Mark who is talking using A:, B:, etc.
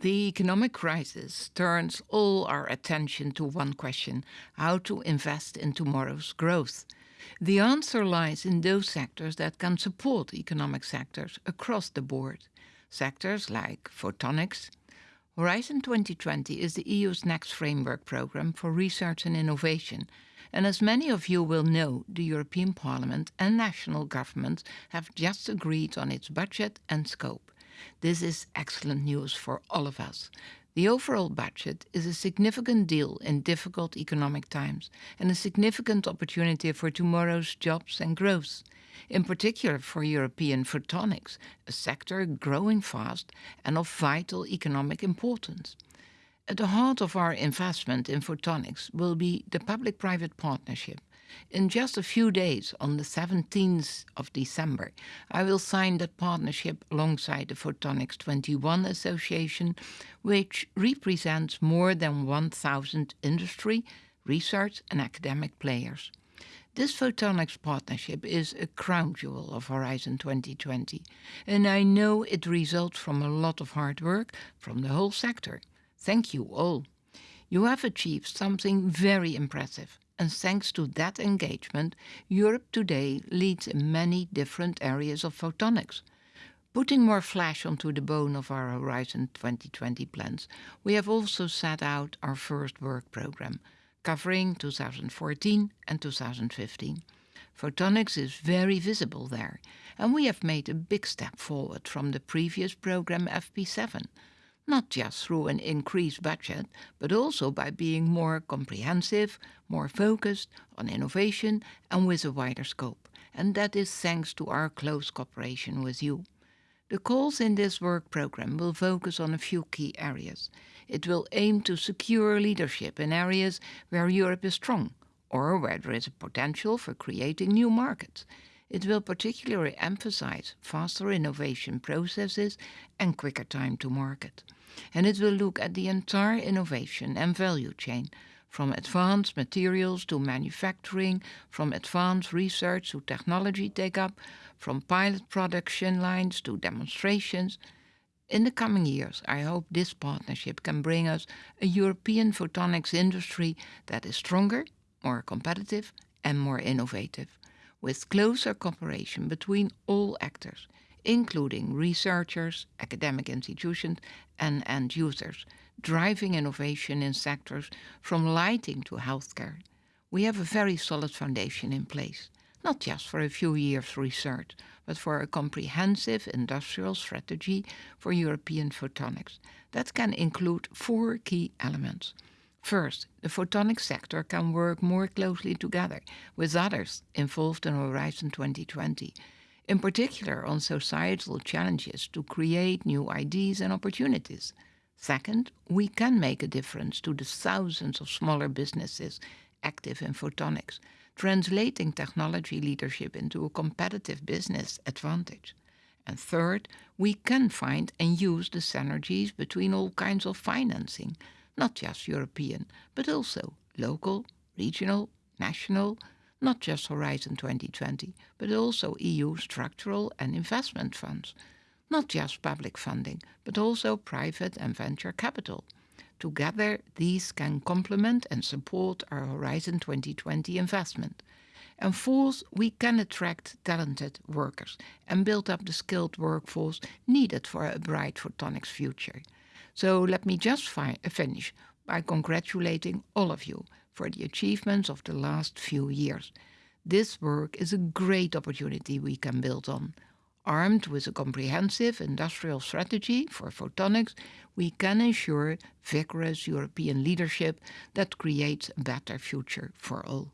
A: The economic crisis turns all our attention to one question how to invest in tomorrow's growth. The answer lies in those sectors that can support economic sectors across the board. Sectors like photonics. Horizon 2020 is the EU's next framework program for research and innovation. And as many of you will know, the European Parliament and national governments have just agreed on its budget and scope. This is excellent news for all of us. The overall budget is a significant deal in difficult economic times and a significant opportunity for tomorrow's jobs and growth, in particular for European photonics, a sector growing fast and of vital economic importance. At the heart of our investment in photonics will be the public-private partnership, in just a few days, on the 17th of December, I will sign that partnership alongside the Photonics 21 Association, which represents more than 1,000 industry, research and academic players. This photonics partnership is a crown jewel of Horizon 2020, and I know it results from a lot of hard work from the whole sector. Thank you all. You have achieved something very impressive and thanks to that engagement, Europe today leads in many different areas of photonics. Putting more flesh onto the bone of our Horizon 2020 plans, we have also set out our first work program, covering 2014 and 2015. Photonics is very visible there, and we have made a big step forward from the previous program FP7 not just through an increased budget, but also by being more comprehensive, more focused on innovation and with a wider scope. And that is thanks to our close cooperation with you. The calls in this work program will focus on a few key areas. It will aim to secure leadership in areas where Europe is strong or where there is a potential for creating new markets. It will particularly emphasize faster innovation processes and quicker time to market. And it will look at the entire innovation and value chain, from advanced materials to manufacturing, from advanced research to technology take-up, from pilot production lines to demonstrations. In the coming years, I hope this partnership can bring us a European photonics industry that is stronger, more competitive and more innovative with closer cooperation between all actors, including researchers, academic institutions and end users, driving innovation in sectors from lighting to healthcare. We have a very solid foundation in place, not just for a few years research, but for a comprehensive industrial strategy for European photonics that can include four key elements. First, the photonic sector can work more closely together with others involved in Horizon 2020, in particular on societal challenges to create new ideas and opportunities. Second, we can make a difference to the thousands of smaller businesses active in photonics, translating technology leadership into a competitive business advantage. And third, we can find and use the synergies between all kinds of financing, not just European, but also local, regional, national, not just Horizon 2020, but also EU structural and investment funds, not just public funding, but also private and venture capital. Together, these can complement and support our Horizon 2020 investment. And fourth, we can attract talented workers and build up the skilled workforce needed for a bright photonics future. So let me just fi finish by congratulating all of you for the achievements of the last few years. This work is a great opportunity we can build on. Armed with a comprehensive industrial strategy for photonics, we can ensure vigorous European leadership that creates a better future for all.